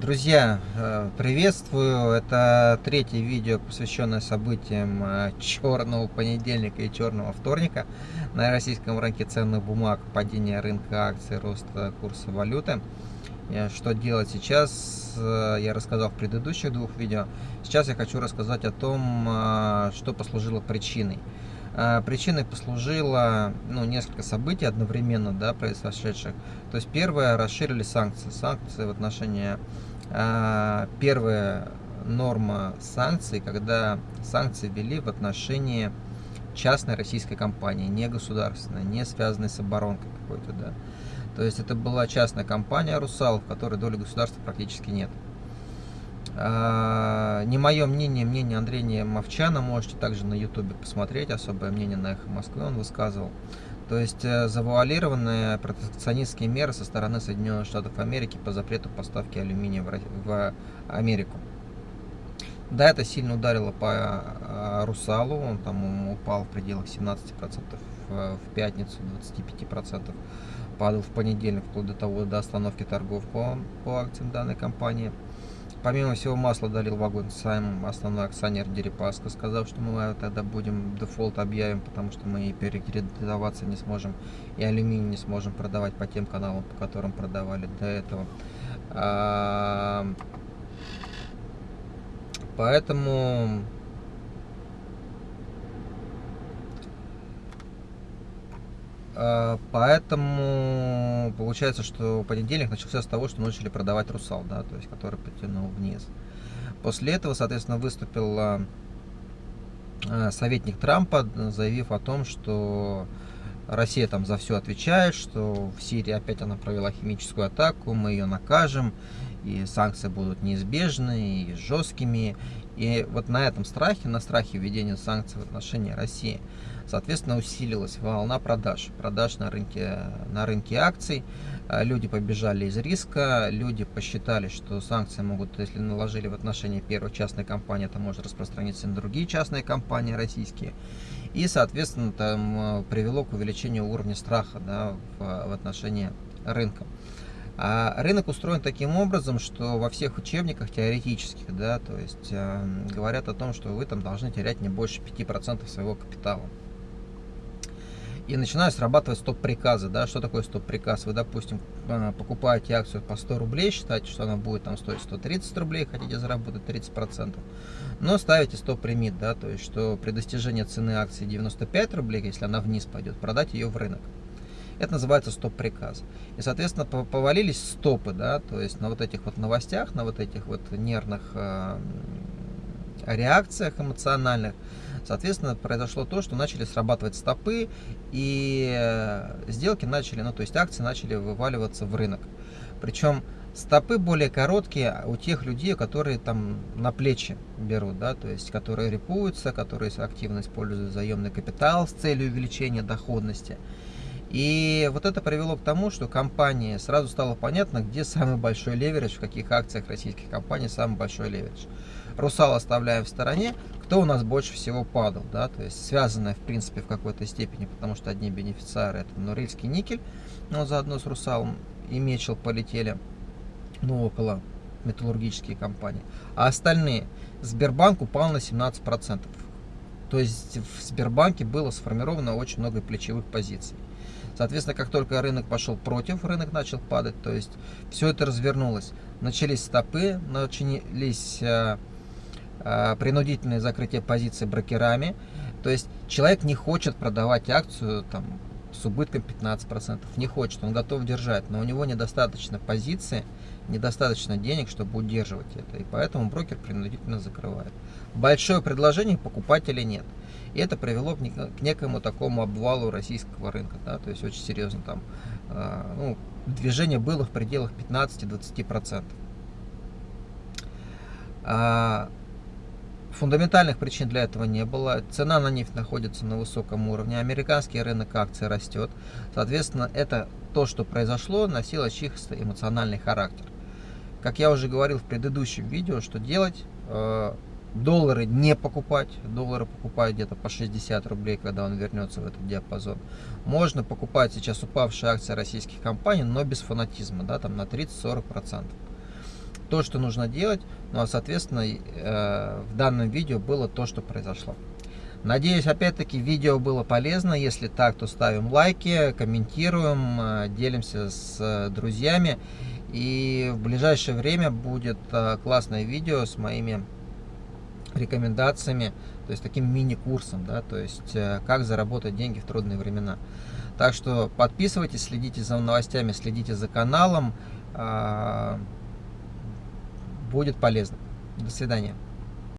Друзья, э, приветствую! Это третье видео, посвященное событиям э, черного понедельника и черного вторника на российском рынке ценных бумаг, падение рынка акций, рост курса валюты. Что делать сейчас, я рассказал в предыдущих двух видео. Сейчас я хочу рассказать о том, что послужило причиной. А, причиной послужило ну, несколько событий одновременно да, произошедших. То есть первое, расширили санкции. Санкции в отношении... А, первая норма санкций, когда санкции ввели в отношении частной российской компании, не государственной, не связанной с оборонкой какой-то. Да. То есть это была частная компания «Русал», в которой доли государства практически нет. А, не мое мнение, мнение Андрея Мовчана, можете также на ютубе посмотреть, особое мнение на Эхо Москвы он высказывал. То есть э, завуалированные протекционистские меры со стороны Соединенных Штатов Америки по запрету поставки алюминия в Америку. Да, это сильно ударило по а, Русалу, он там упал в пределах 17% в пятницу, 25% падал в понедельник, вплоть до того, до остановки торгов по, по акциям данной компании. Помимо всего масла долил в огонь сам основной акционер Дерипаска, сказав, что мы тогда будем дефолт объявим, потому что мы и перекредитоваться не сможем, и алюминий не сможем продавать по тем каналам, по которым продавали до этого. А, поэтому поэтому получается, что понедельник начался с того, что начали продавать Русал, да, то есть который потянул вниз. После этого, соответственно, выступил а, а, советник Трампа, заявив о том, что Россия там за все отвечает, что в Сирии опять она провела химическую атаку, мы ее накажем, и санкции будут неизбежны и жесткими. И вот на этом страхе, на страхе введения санкций в отношении России, соответственно, усилилась волна продаж. Продаж на рынке, на рынке акций. А, люди побежали из риска, люди посчитали, что санкции могут, если наложили в отношении первой частной компании, это может распространиться на другие частные компании российские. И, соответственно, там а, привело к увеличению уровня страха да, в, в отношении рынка. А рынок устроен таким образом, что во всех учебниках теоретических, да, то есть э, говорят о том, что вы там должны терять не больше 5% своего капитала. И начинают срабатывать стоп-приказы. Да? Что такое стоп-приказ? Вы, допустим, а, покупаете акцию по 100 рублей, считаете, что она будет там стоить 130 рублей, хотите заработать 30%. Но ставите стоп-лимит, да? то есть, что при достижении цены акции 95 рублей, если она вниз пойдет, продать ее в рынок. Это называется стоп-приказ. И, соответственно, повалились стопы, да, то есть на вот этих вот новостях, на вот этих вот нервных э, реакциях эмоциональных, соответственно, произошло то, что начали срабатывать стопы, и э, сделки начали, ну, то есть акции начали вываливаться в рынок. Причем стопы более короткие у тех людей, которые там на плечи берут, да, то есть которые репуются, которые активно используют заемный капитал с целью увеличения доходности. И вот это привело к тому, что компании сразу стало понятно, где самый большой леверидж, в каких акциях российских компаний самый большой леверидж. Русал оставляем в стороне, кто у нас больше всего падал, да, то есть связанное в принципе в какой-то степени, потому что одни бенефициары это Норильский никель, но заодно с Русалом и Мечел полетели, ну около металлургические компании, а остальные Сбербанк упал на 17%. То есть в Сбербанке было сформировано очень много плечевых позиций. Соответственно, как только рынок пошел против, рынок начал падать, то есть все это развернулось. Начались стопы, начались э, э, принудительные закрытия позиций брокерами. То есть человек не хочет продавать акцию там, с убытком 15%, не хочет, он готов держать, но у него недостаточно позиции, недостаточно денег, чтобы удерживать это, и поэтому брокер принудительно закрывает. Большое предложение, покупателей нет. И это привело к некому такому обвалу российского рынка. Да, то есть очень серьезно там э, ну, движение было в пределах 15-20%. А, фундаментальных причин для этого не было. Цена на нефть находится на высоком уровне. Американский рынок акций растет. Соответственно, это то, что произошло, носило чисто эмоциональный характер. Как я уже говорил в предыдущем видео, что делать, э, доллары не покупать, доллары покупать где-то по 60 рублей, когда он вернется в этот диапазон. Можно покупать сейчас упавшие акции российских компаний, но без фанатизма, да, там на 30-40%. то, что нужно делать, ну а соответственно э, в данном видео было то, что произошло. Надеюсь, опять-таки, видео было полезно. Если так, то ставим лайки, комментируем, э, делимся с э, друзьями. И в ближайшее время будет классное видео с моими рекомендациями, то есть таким мини-курсом, да, то есть как заработать деньги в трудные времена. Так что подписывайтесь, следите за новостями, следите за каналом. Будет полезно. До свидания.